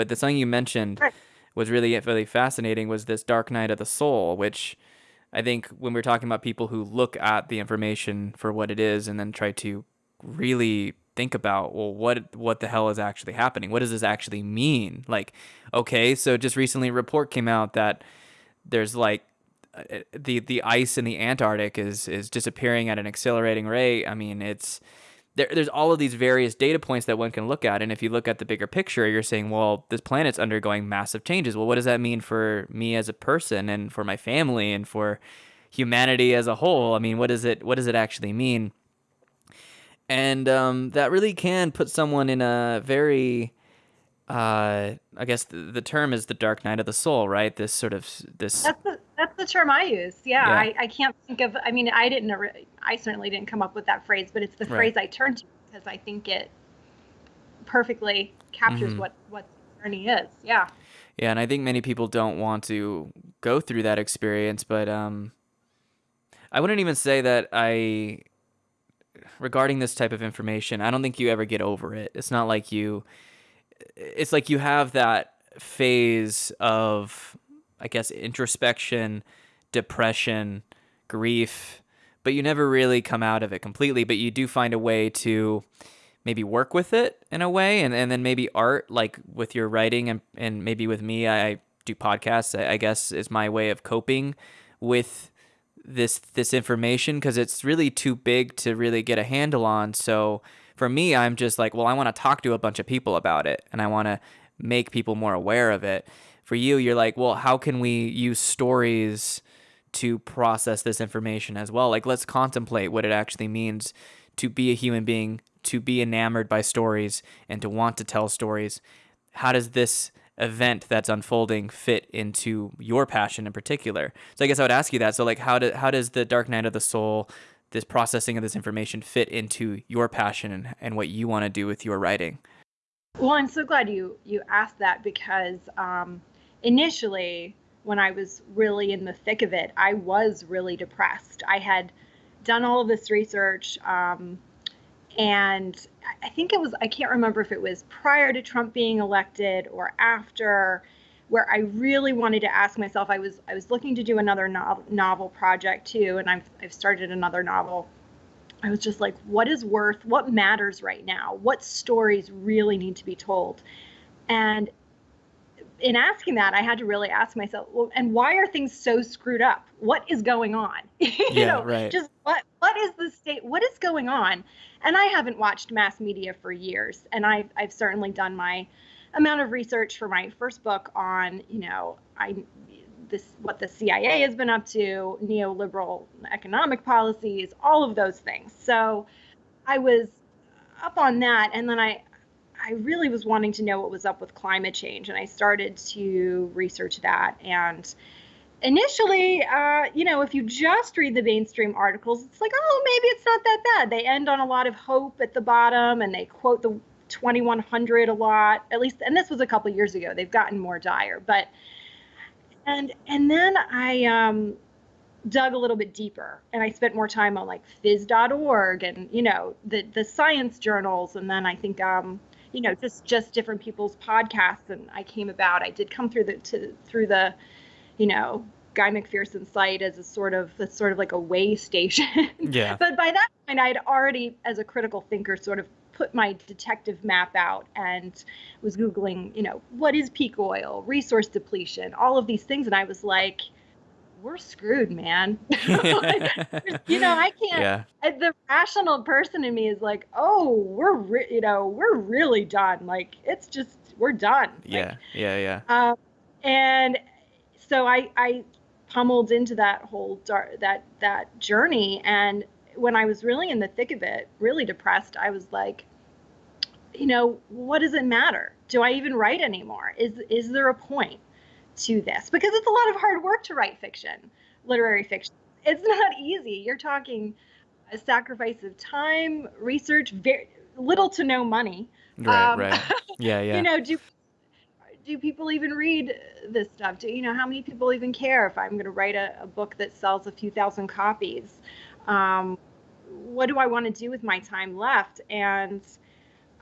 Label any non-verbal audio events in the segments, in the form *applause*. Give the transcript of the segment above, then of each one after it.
But the something you mentioned Right. was really really fascinating was this dark night of the soul, which I think when we're talking about people who look at the information for what it is and then try to really think about well what what the hell is actually happening? What does this actually mean? Like okay so just recently a report came out that there's like uh, the the ice in the Antarctic is is disappearing at an accelerating rate. I mean it's there, there's all of these various data points that one can look at and if you look at the bigger picture you're saying well this planet's undergoing massive changes. Well what does that mean for me as a person and for my family and for humanity as a whole? I mean what does it what does it actually mean? And um, that really can put someone in a very uh, I guess the, the term is the dark night of the soul, right? This sort of this. That's the that's the term I use. Yeah, Yeah. I, I can't think of. I mean, I didn't. I certainly didn't come up with that phrase, but it's the Right. phrase I turn to because I think it perfectly captures Mhm. what what the journey is. Yeah. Yeah, and I think many people don't want to go through that experience, but um, I wouldn't even say that I, regarding this type of information, I don't think you ever get over it. It's not like you, it's like you have that phase of, I guess, introspection, depression, grief, but you never really come out of it completely. But you do find a way to maybe work with it in a way and, and then maybe art like with your writing and, and maybe with me I do podcasts I, guess is my way of coping with this this information because it's really too big to really get a handle on so for me I'm just like well I want to talk to a bunch of people about it and I want to make people more aware of it. For you you're like well how can we use stories to process this information as well? Like let's contemplate what it actually means to be a human being to be enamored by stories and to want to tell stories. How does this event that's unfolding fit into your passion in particular? So i guess i would ask you that. So like how, do, how does the dark night of the soul this processing of this information fit into your passion and, and what you want to do with your writing Well, I'm so glad you you asked that because um, initially, when I was really in the thick of it, I was really depressed. I had done all of this research, um, and I- I think it was I can't remember if it was prior to Trump being elected or after, where I really wanted to ask myself. I was I was looking to do another novel, novel project too, and I've I've started another novel. I was just like, what is worth, what matters right now? What stories really need to be told? And in asking that, I had to really ask myself, well, and why are things so screwed up? What is going on? *laughs* you Yeah, know, right. just what what is the state? What is going on? And I haven't watched mass media for years, and I've I've certainly done my amount of research for my first book on, you know, I this what the CIA has been up to, neoliberal economic policies, all of those things. So I was up on that, and then I I really was wanting to know what was up with climate change, and I started to research that. And initially, uh, you know, if you just read the mainstream articles, it's like, oh, maybe it's not that bad. They end on a lot of hope at the bottom, and they quote the 2100 a lot. At least, and this was a couple years ago. They've gotten more dire, but and and then I um, dug a little bit deeper and I spent more time on like phys.org and you know the the science journals and then I think um you know just just different people's podcasts and I came about I did come through the to through the you know Guy McPherson site as a sort of it's sort of like a way *laughs* station. Yeah. But by that point I had already as a critical thinker sort of put my detective map out and was googling you know what is peak oil resource depletion all of these things. And I was like we're screwed man. *laughs* You know I can't yeah. The rational person in me is like, oh, we're re- you know we're really done. Like it's just we're done. Like, yeah yeah yeah. um, and so I I pummeled into that whole dar- that that journey, and when I was really in the thick of it, really depressed, I was like, you know, what does it matter? Do I even write anymore? Is is there a point to this? Because it's a lot of hard work to write fiction, literary fiction. It's not easy. You're talking a sacrifice of time, research, very little to no money. right Um, right yeah *laughs* yeah You know, do do people even read this stuff? Do you know how many people even care if I'm going to write a, a book that sells a few thousand copies? Um, what do I want to do with my time left? And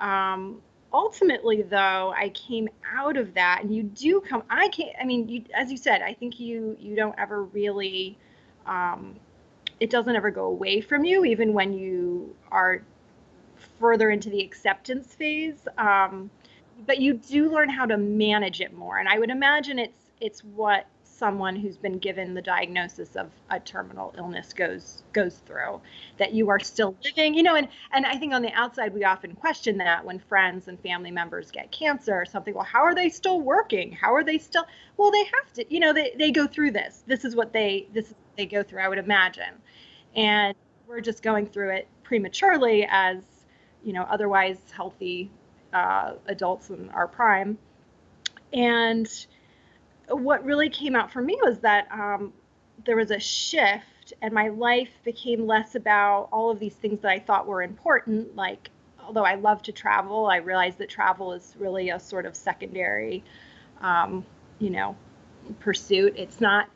um, ultimately though i came out of that and you do come i can't i mean you as you said i think you you don't ever really um, it doesn't ever go away from you even when you are further into the acceptance phase um, but you do learn how to manage it more. And i would imagine it's it's what someone who's been given the diagnosis of a terminal illness goes goes through that you are still living you know and and i think on the outside we often question that when friends and family members get cancer or something well how are they still working? How are they still well they have to you know they, they go through this. This is what they this is what they go through i would imagine. And we're just going through it prematurely as you know otherwise healthy uh, adults in our prime and what really came out for me was that um, there was a shift and my life became less about all of these things that I thought were important. Like, although I love to travel, I realized that travel is really a sort of secondary, um, you know, pursuit. It's not,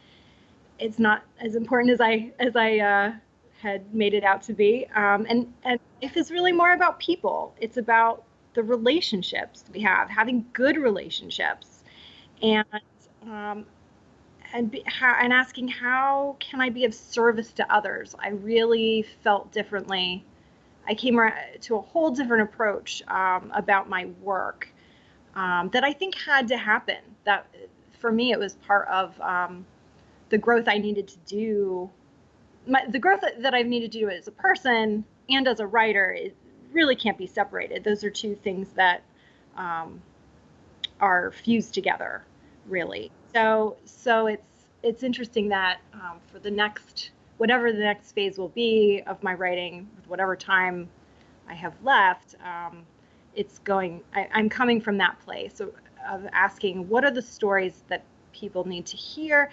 it's not as important as I as I uh, had made it out to be. Um, and and life is really more about people. It's about the relationships we have, having good relationships, and um, and be, and asking how can I be of service to others. I really felt differently. I came to a whole different approach um, about my work um, that I think had to happen. That for me, it was part of um, the growth I needed to do. My, the growth that, I've needed to do as a person and as a writer it really can't be separated. Those are two things that um, are fused together really. So so it's it's interesting that um, for the next whatever the next phase will be of my writing, whatever time I have left, um, it's going. I, I'm coming from that place of, of asking what are the stories that people need to hear,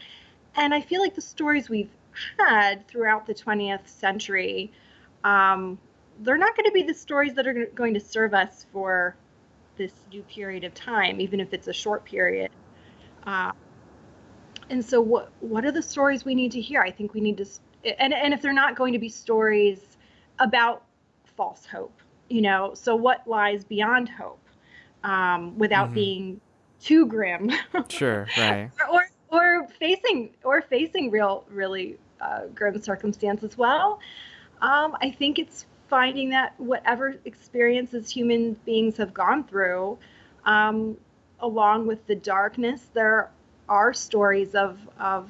and I feel like the stories we've had throughout the 20th century. Um, they're not going to be the stories that are going to serve us for this new period of time, even if it's a short period. Uh, and so what what are the stories we need to hear? I think we need to and and if they're not going to be stories about false hope, you know, so what lies beyond hope um, without mm-hmm. being too grim. *laughs* sure, right. or, or facing or facing real really uh, grim circumstances. Well, um, I think it's finding that whatever experiences human beings have gone through, um, along with the darkness, there are stories of of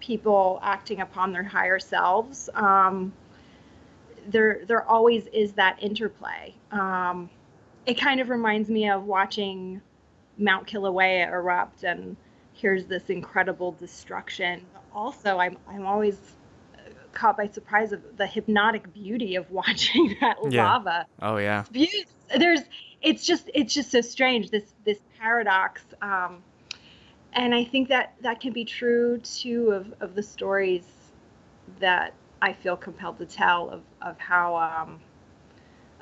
people acting upon their higher selves. Um, there there always is that interplay. Um, it kind of reminds me of watching Mount Kilauea erupt, and here's this incredible destruction. Also, I'm I'm always caught by surprise of the hypnotic beauty of *laughs* watching that yeah. lava. Oh yeah. There's it's just it's just so strange this this paradox. Um, and I think that that can be true too of, of the stories that I feel compelled to tell of, of how um,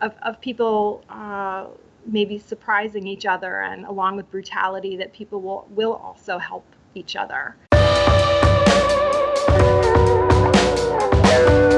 of, of people uh, maybe surprising each other and along with brutality that people will will also help each other. You.